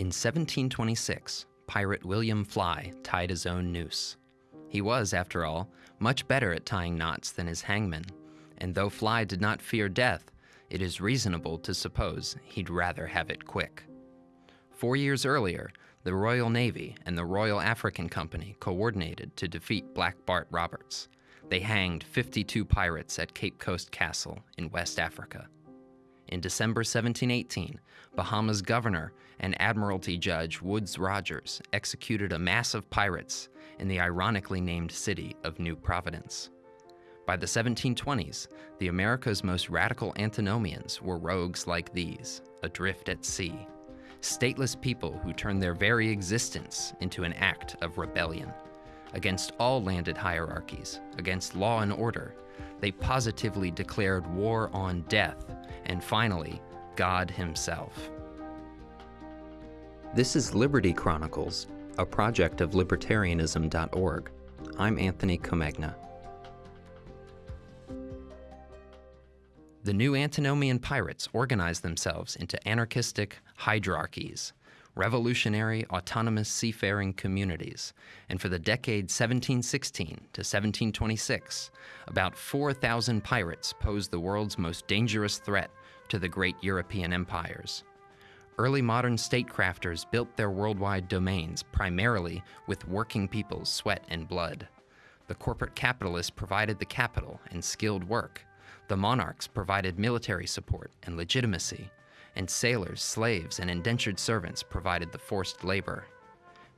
In 1726, pirate William Fly tied his own noose. He was, after all, much better at tying knots than his hangman, and though Fly did not fear death, it is reasonable to suppose he'd rather have it quick. Four years earlier, the Royal Navy and the Royal African Company coordinated to defeat Black Bart Roberts. They hanged 52 pirates at Cape Coast Castle in West Africa. In December 1718, Bahama's governor and Admiralty Judge Woodes Rogers executed a mass of pirates in the ironically named city of New Providence. By the 1720s, the America's most radical antinomians were rogues like these, adrift at sea, stateless people who turned their very existence into an act of rebellion. Against all landed hierarchies, against law and order, they positively declared war on death and finally, God Himself. This is Liberty Chronicles, a project of libertarianism.org. I'm Anthony Comegna. The new antinomian pirates organized themselves into anarchistic hydrarchies, revolutionary autonomous seafaring communities, and for the decade 1716 to 1726, about 4,000 pirates posed the world's most dangerous threat to the great European empires. Early modern statecrafters built their worldwide domains primarily with working people's sweat and blood. The corporate capitalists provided the capital and skilled work, the monarchs provided military support and legitimacy, and sailors, slaves, and indentured servants provided the forced labor.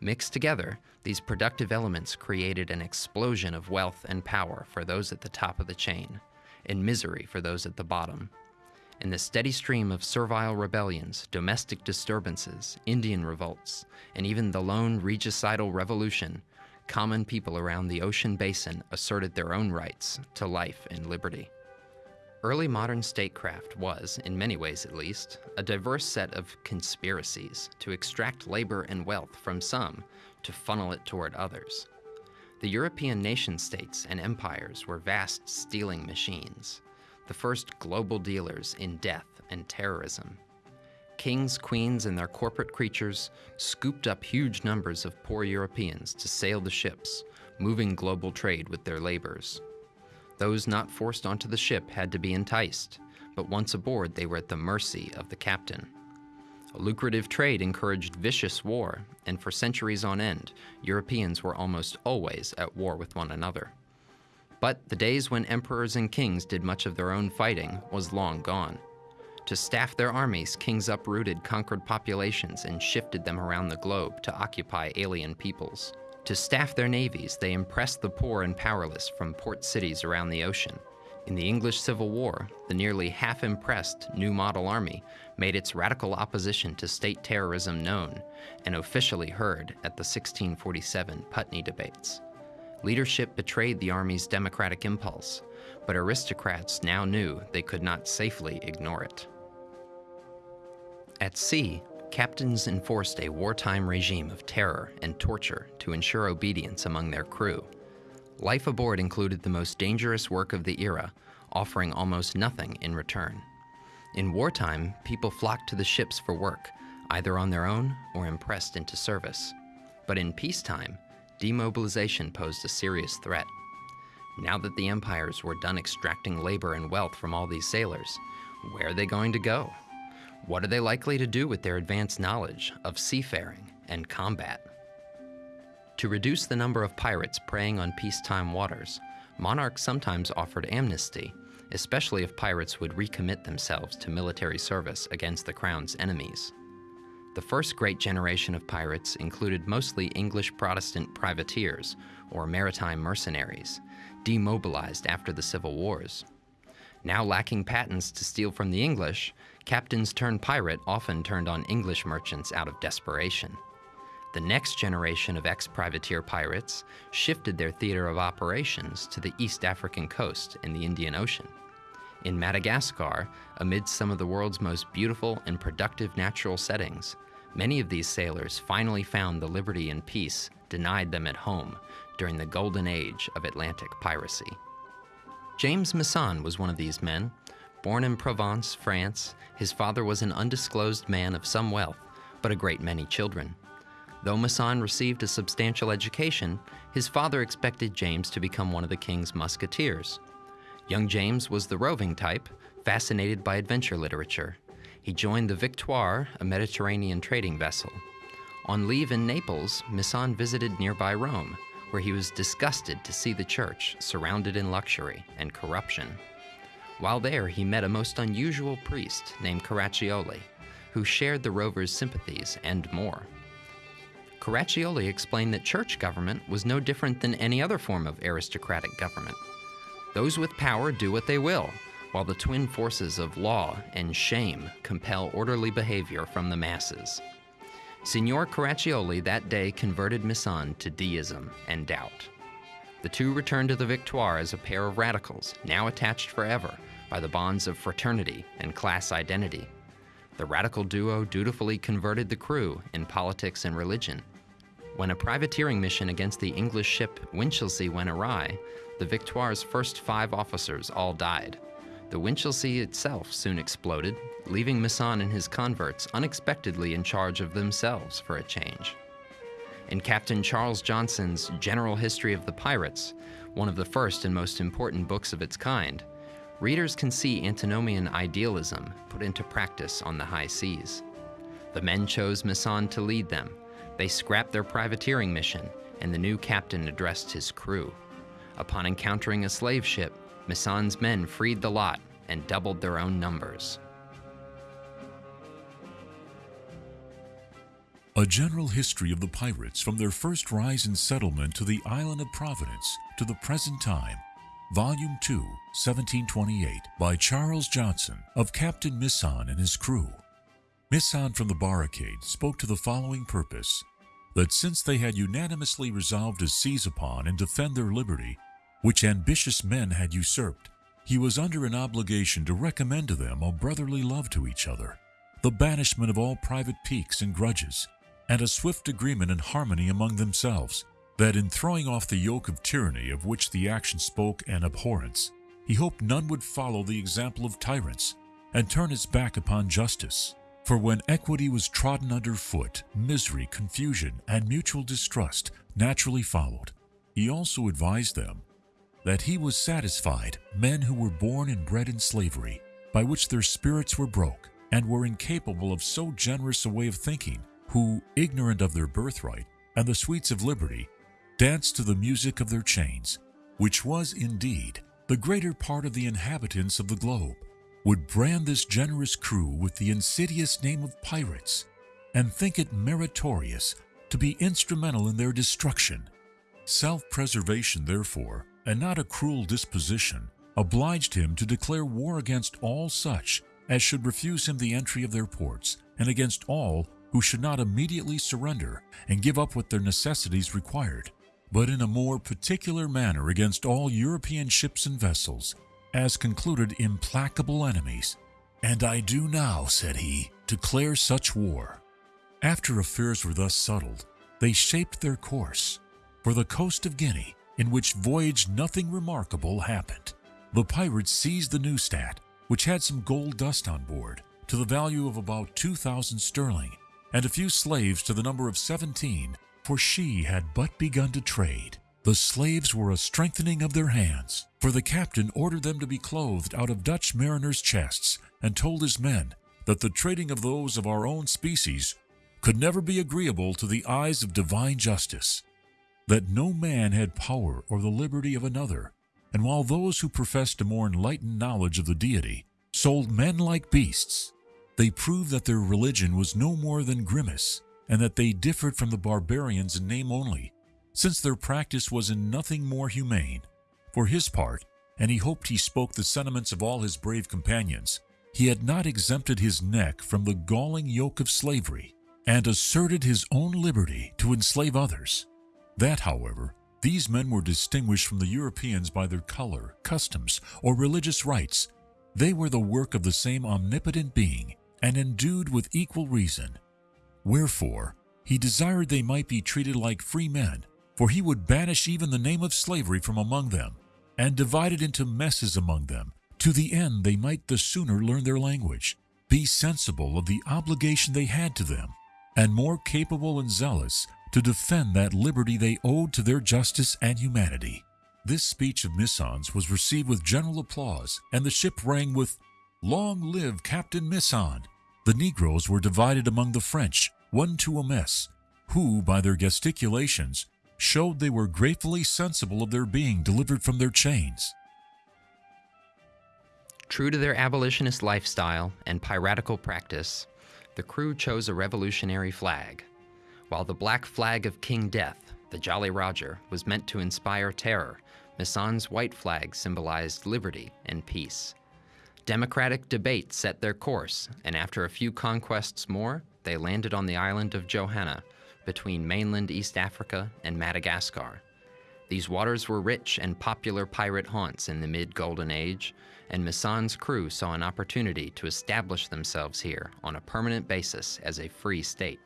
Mixed together, these productive elements created an explosion of wealth and power for those at the top of the chain, and misery for those at the bottom. In the steady stream of servile rebellions, domestic disturbances, Indian revolts, and even the lone regicidal revolution, common people around the ocean basin asserted their own rights to life and liberty. Early modern statecraft was, in many ways at least, a diverse set of conspiracies to extract labor and wealth from some to funnel it toward others. The European nation states and empires were vast stealing machines, the first global dealers in death and terrorism. Kings, queens, and their corporate creatures scooped up huge numbers of poor Europeans to sail the ships, moving global trade with their labors. Those not forced onto the ship had to be enticed, but once aboard, they were at the mercy of the captain. A lucrative trade encouraged vicious war, and for centuries on end, Europeans were almost always at war with one another. But the days when emperors and kings did much of their own fighting was long gone. To staff their armies, kings uprooted conquered populations and shifted them around the globe to occupy alien peoples. To staff their navies, they impressed the poor and powerless from port cities around the ocean. In the English Civil War, the nearly half impressed New Model Army made its radical opposition to state terrorism known and officially heard at the 1647 Putney debates. Leadership betrayed the Army's democratic impulse, but aristocrats now knew they could not safely ignore it. At sea, captains enforced a wartime regime of terror and torture to ensure obedience among their crew. Life aboard included the most dangerous work of the era, offering almost nothing in return. In wartime, people flocked to the ships for work, either on their own or impressed into service. But in peacetime, demobilization posed a serious threat. Now that the empires were done extracting labor and wealth from all these sailors, where are they going to go? What are they likely to do with their advanced knowledge of seafaring and combat? To reduce the number of pirates preying on peacetime waters, monarchs sometimes offered amnesty, especially if pirates would recommit themselves to military service against the crown's enemies. The first great generation of pirates included mostly English Protestant privateers, or maritime mercenaries, demobilized after the Civil Wars. Now lacking patents to steal from the English, captains turned pirate often turned on English merchants out of desperation. The next generation of ex-privateer pirates shifted their theater of operations to the East African coast and the Indian Ocean. In Madagascar, amid some of the world's most beautiful and productive natural settings, many of these sailors finally found the liberty and peace denied them at home during the golden age of Atlantic piracy. James Masson was one of these men. Born in Provence, France, his father was an undisclosed man of some wealth, but a great many children. Though Masson received a substantial education, his father expected James to become one of the king's musketeers. Young James was the roving type, fascinated by adventure literature. He joined the Victoire, a Mediterranean trading vessel. On leave in Naples, Masson visited nearby Rome, where he was disgusted to see the church surrounded in luxury and corruption. While there, he met a most unusual priest named Caraccioli, who shared the rovers' sympathies and more. Caraccioli explained that church government was no different than any other form of aristocratic government. Those with power do what they will, while the twin forces of law and shame compel orderly behavior from the masses. Signor Caraccioli that day converted Masson to deism and doubt. The two returned to the Victoire as a pair of radicals, now attached forever by the bonds of fraternity and class identity. The radical duo dutifully converted the crew in politics and religion, when a privateering mission against the English ship Winchelsea went awry, the Victoire's first five officers all died. The Winchelsea itself soon exploded, leaving Masson and his converts unexpectedly in charge of themselves for a change. In Captain Charles Johnson's General History of the Pirates, one of the first and most important books of its kind, readers can see antinomian idealism put into practice on the high seas. The men chose Masson to lead them, they scrapped their privateering mission, and the new captain addressed his crew. Upon encountering a slave ship, Masson's men freed the lot and doubled their own numbers. A general history of the pirates from their first rise in settlement to the island of Providence to the present time. Volume 2, 1728, by Charles Johnson of Captain Misson and his crew. Misson from the barricade spoke to the following purpose that since they had unanimously resolved to seize upon and defend their liberty, which ambitious men had usurped, he was under an obligation to recommend to them a brotherly love to each other, the banishment of all private piques and grudges, and a swift agreement and harmony among themselves, that in throwing off the yoke of tyranny of which the action spoke an abhorrence, he hoped none would follow the example of tyrants and turn its back upon justice. For when equity was trodden underfoot, misery, confusion, and mutual distrust naturally followed. He also advised them that he was satisfied men who were born and bred in slavery, by which their spirits were broke, and were incapable of so generous a way of thinking, who, ignorant of their birthright and the sweets of liberty, danced to the music of their chains, which was indeed the greater part of the inhabitants of the globe would brand this generous crew with the insidious name of pirates and think it meritorious to be instrumental in their destruction. Self-preservation, therefore, and not a cruel disposition, obliged him to declare war against all such as should refuse him the entry of their ports, and against all who should not immediately surrender and give up what their necessities required, but in a more particular manner against all European ships and vessels, as concluded implacable enemies. And I do now, said he, declare such war. After affairs were thus settled, they shaped their course for the coast of Guinea, in which voyage nothing remarkable happened. The pirates seized the Neustadt, which had some gold dust on board, to the value of about 2,000 sterling, and a few slaves to the number of 17, for she had but begun to trade. The slaves were a strengthening of their hands, for the captain ordered them to be clothed out of Dutch mariners' chests, and told his men that the trading of those of our own species could never be agreeable to the eyes of divine justice, that no man had power or the liberty of another, and while those who professed a more enlightened knowledge of the deity sold men like beasts, they proved that their religion was no more than grimace, and that they differed from the barbarians in name only, since their practice was in nothing more humane. For his part, and he hoped he spoke the sentiments of all his brave companions, he had not exempted his neck from the galling yoke of slavery, and asserted his own liberty to enslave others. That, however, these men were distinguished from the Europeans by their color, customs, or religious rites. They were the work of the same omnipotent being, and endued with equal reason. Wherefore, he desired they might be treated like free men, for he would banish even the name of slavery from among them, and divide it into messes among them, to the end they might the sooner learn their language, be sensible of the obligation they had to them, and more capable and zealous to defend that liberty they owed to their justice and humanity. This speech of Misson's was received with general applause, and the ship rang with, Long live Captain Misson! The Negroes were divided among the French, one to a mess, who, by their gesticulations, showed they were gratefully sensible of their being delivered from their chains. True to their abolitionist lifestyle and piratical practice, the crew chose a revolutionary flag. While the black flag of King Death, the Jolly Roger, was meant to inspire terror, Misson's white flag symbolized liberty and peace. Democratic debate set their course, and after a few conquests more, they landed on the island of Johanna, between mainland East Africa and Madagascar. These waters were rich and popular pirate haunts in the mid Golden Age, and Misson's crew saw an opportunity to establish themselves here on a permanent basis as a free state.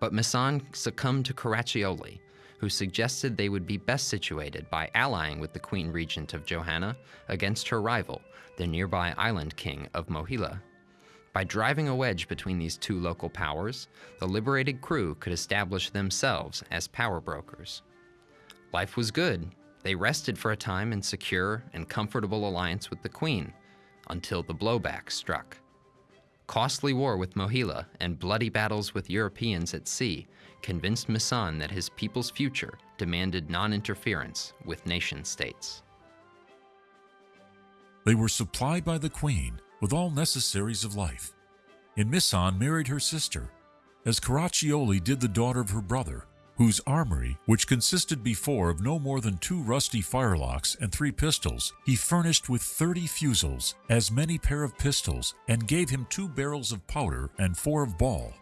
But Mison succumbed to Caraccioli, who suggested they would be best situated by allying with the Queen Regent of Johanna against her rival, the nearby island king of Mohila. By driving a wedge between these two local powers, the liberated crew could establish themselves as power brokers. Life was good. They rested for a time in secure and comfortable alliance with the Queen, until the blowback struck. Costly war with Mohila and bloody battles with Europeans at sea convinced Misson that his people's future demanded non-interference with nation states. They were supplied by the Queen with all necessaries of life. And Misson married her sister, as Caraccioli did the daughter of her brother, whose armory, which consisted before of no more than two rusty firelocks and three pistols, he furnished with thirty fusils, as many pair of pistols, and gave him two barrels of powder and four of ball.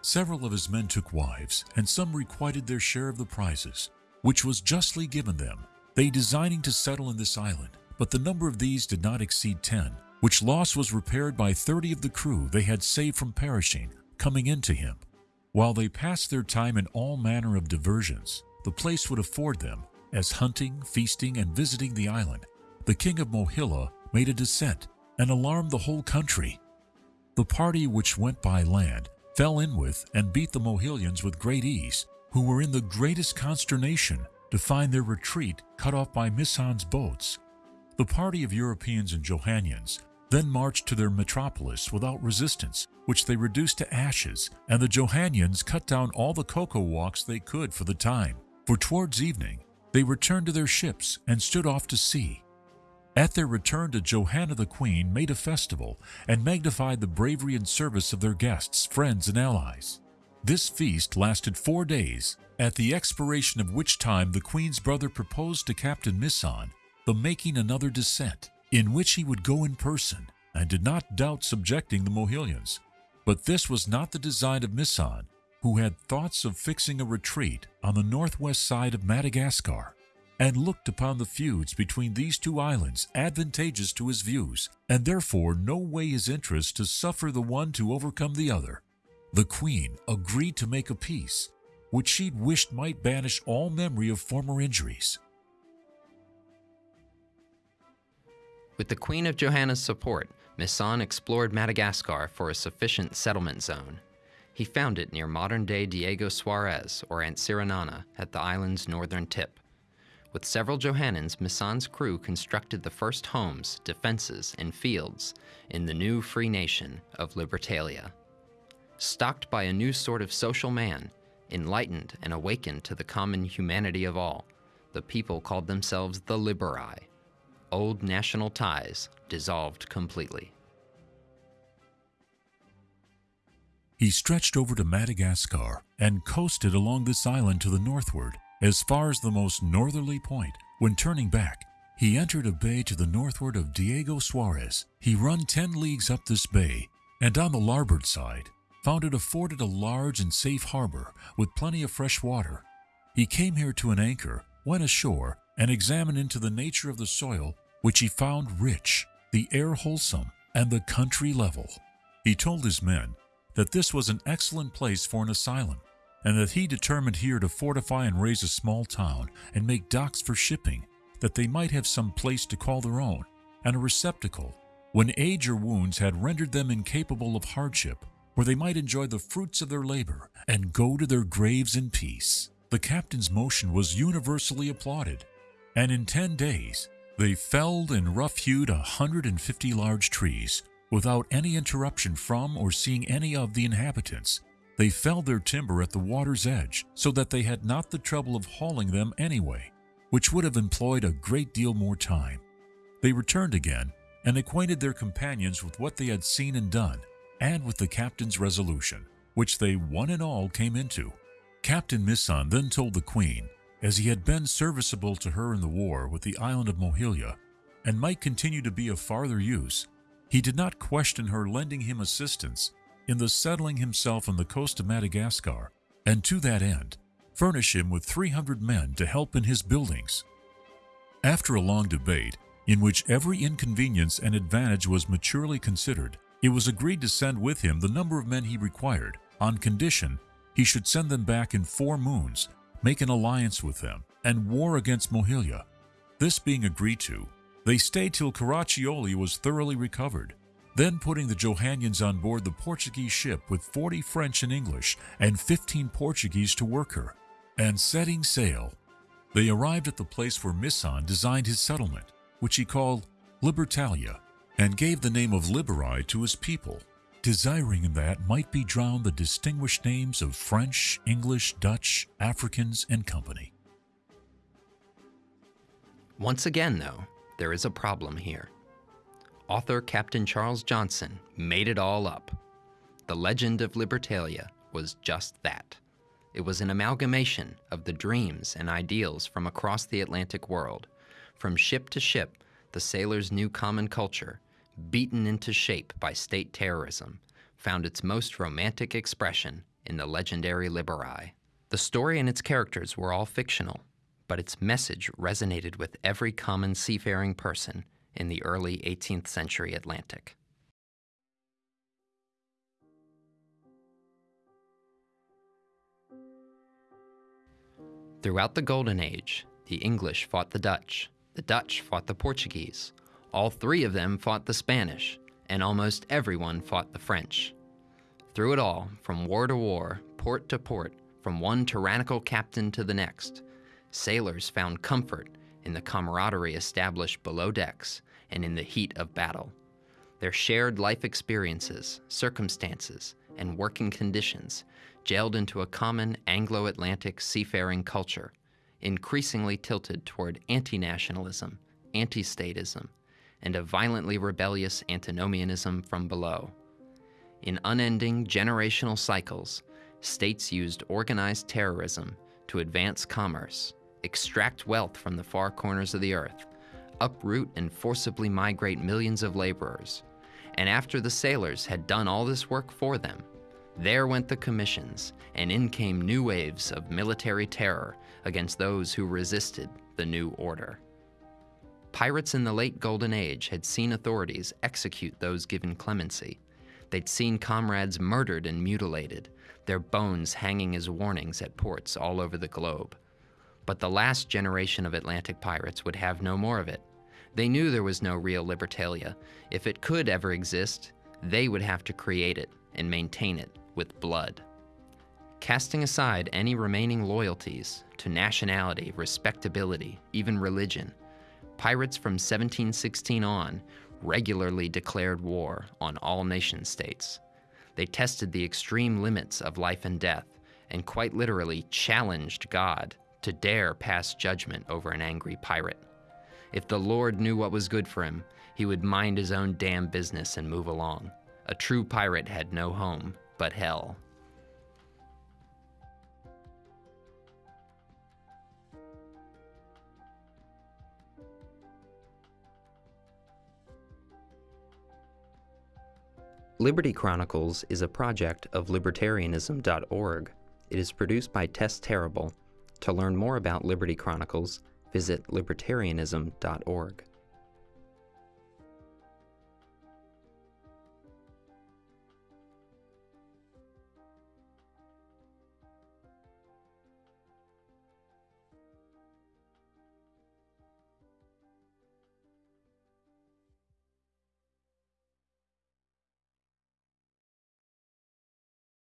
Several of his men took wives, and some requited their share of the prizes, which was justly given them, they designing to settle in this island, but the number of these did not exceed ten, which loss was repaired by thirty of the crew they had saved from perishing, coming into him. While they passed their time in all manner of diversions, the place would afford them, as hunting, feasting, and visiting the island. The king of Mohila made a descent and alarmed the whole country. The party which went by land fell in with and beat the Mohilians with great ease, who were in the greatest consternation to find their retreat cut off by Misson's boats. The party of Europeans and Johannans then marched to their metropolis without resistance, which they reduced to ashes, and the Johannans cut down all the cocoa walks they could for the time. For towards evening, they returned to their ships and stood off to sea. At their return to Johanna the Queen made a festival and magnified the bravery and service of their guests, friends, and allies. This feast lasted four days, at the expiration of which time the Queen's brother proposed to Captain Misson the making another descent, in which he would go in person, and did not doubt subjecting the Mohilians. But this was not the design of Misson, who had thoughts of fixing a retreat on the northwest side of Madagascar, and looked upon the feuds between these two islands advantageous to his views, and therefore no way his interest to suffer the one to overcome the other. The Queen agreed to make a peace, which she wished might banish all memory of former injuries. With the Queen of Johanna's support, Misson explored Madagascar for a sufficient settlement zone. He found it near modern-day Diego Suarez or Antsiranana at the island's northern tip. With several Johannans, Misson's crew constructed the first homes, defenses, and fields in the new free nation of Libertalia. Stocked by a new sort of social man, enlightened and awakened to the common humanity of all, the people called themselves the Liberi, old national ties dissolved completely. He stretched over to Madagascar and coasted along this island to the northward as far as the most northerly point. When turning back, he entered a bay to the northward of Diego Suarez. He run 10 leagues up this bay, and on the larboard side, found it afforded a large and safe harbor with plenty of fresh water. He came here to an anchor, went ashore, and examined into the nature of the soil which he found rich, the air wholesome, and the country level. He told his men that this was an excellent place for an asylum, and that he determined here to fortify and raise a small town and make docks for shipping, that they might have some place to call their own, and a receptacle, when age or wounds had rendered them incapable of hardship, where they might enjoy the fruits of their labor and go to their graves in peace. The captain's motion was universally applauded, and in 10 days they felled and rough-hewed 150 large trees without any interruption from or seeing any of the inhabitants. They felled their timber at the water's edge so that they had not the trouble of hauling them anyway, which would have employed a great deal more time. They returned again and acquainted their companions with what they had seen and done, and with the captain's resolution, which they one and all came into. Captain Misson then told the queen, as he had been serviceable to her in the war with the island of Mohilia, and might continue to be of farther use, he did not question her lending him assistance in the settling himself on the coast of Madagascar, and to that end, furnish him with 300 men to help in his buildings. After a long debate, in which every inconvenience and advantage was maturely considered, it was agreed to send with him the number of men he required, on condition he should send them back in four moons, make an alliance with them, and war against Mohilia. This being agreed to, they stayed till Caraccioli was thoroughly recovered, then putting the Johannians on board the Portuguese ship with 40 French and English and 15 Portuguese to work her, and setting sail, they arrived at the place where Misson designed his settlement, which he called Libertalia, and gave the name of Liberi to his people, desiring in that might be drowned the distinguished names of French, English, Dutch, Africans, and company. Once again, though, there is a problem here. Author Captain Charles Johnson made it all up. The legend of Libertalia was just that. It was an amalgamation of the dreams and ideals from across the Atlantic world. From ship to ship, the sailors' new common culture, beaten into shape by state terrorism, found its most romantic expression in the legendary Liberi. The story and its characters were all fictional, but its message resonated with every common seafaring person in the early 18th century Atlantic. Throughout the Golden Age, the English fought the Dutch, the Dutch fought the Portuguese, all three of them fought the Spanish, and almost everyone fought the French. Through it all, from war to war, port to port, from one tyrannical captain to the next, sailors found comfort in the camaraderie established below decks and in the heat of battle. Their shared life experiences, circumstances, and working conditions gelled into a common Anglo Atlantic seafaring culture, increasingly tilted toward anti nationalism, anti statism, and a violently rebellious antinomianism from below. In unending generational cycles, states used organized terrorism to advance commerce, extract wealth from the far corners of the earth, uproot and forcibly migrate millions of laborers. And after the sailors had done all this work for them, there went the commissions, and in came new waves of military terror against those who resisted the new order. Pirates in the late Golden Age had seen authorities execute those given clemency. They'd seen comrades murdered and mutilated, their bones hanging as warnings at ports all over the globe. But the last generation of Atlantic pirates would have no more of it. They knew there was no real Libertalia. If it could ever exist, they would have to create it and maintain it with blood. Casting aside any remaining loyalties to nationality, respectability, even religion, pirates from 1716 on regularly declared war on all nation states. They tested the extreme limits of life and death and quite literally challenged God to dare pass judgment over an angry pirate. If the Lord knew what was good for him, he would mind his own damn business and move along. A true pirate had no home but hell. Liberty Chronicles is a project of libertarianism.org. It is produced by Tess Terrible to learn more about Liberty Chronicles, visit libertarianism.org.